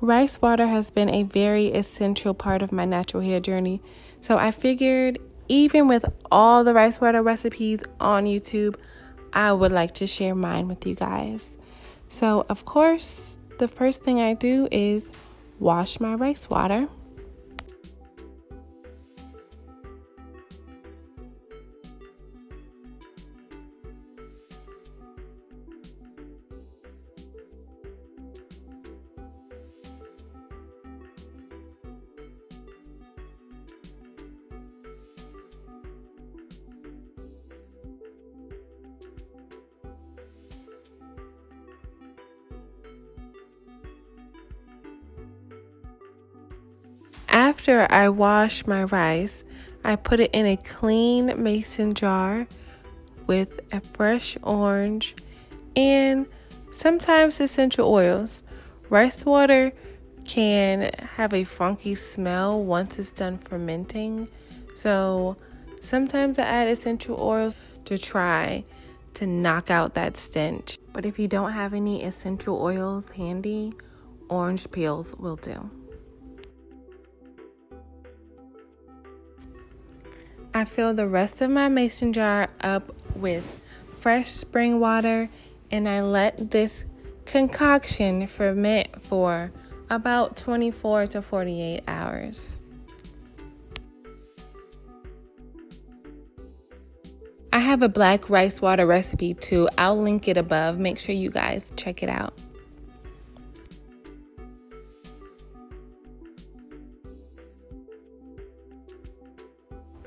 Rice water has been a very essential part of my natural hair journey, so I figured even with all the rice water recipes on YouTube, I would like to share mine with you guys. So, of course, the first thing I do is wash my rice water. After I wash my rice, I put it in a clean mason jar with a fresh orange and sometimes essential oils. Rice water can have a funky smell once it's done fermenting. So sometimes I add essential oils to try to knock out that stench. But if you don't have any essential oils handy, orange peels will do. I fill the rest of my mason jar up with fresh spring water and I let this concoction ferment for about 24 to 48 hours. I have a black rice water recipe too. I'll link it above. Make sure you guys check it out.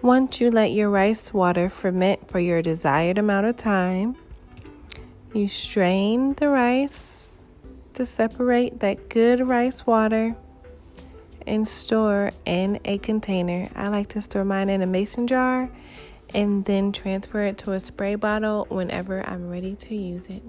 Once you let your rice water ferment for your desired amount of time, you strain the rice to separate that good rice water and store in a container. I like to store mine in a mason jar and then transfer it to a spray bottle whenever I'm ready to use it.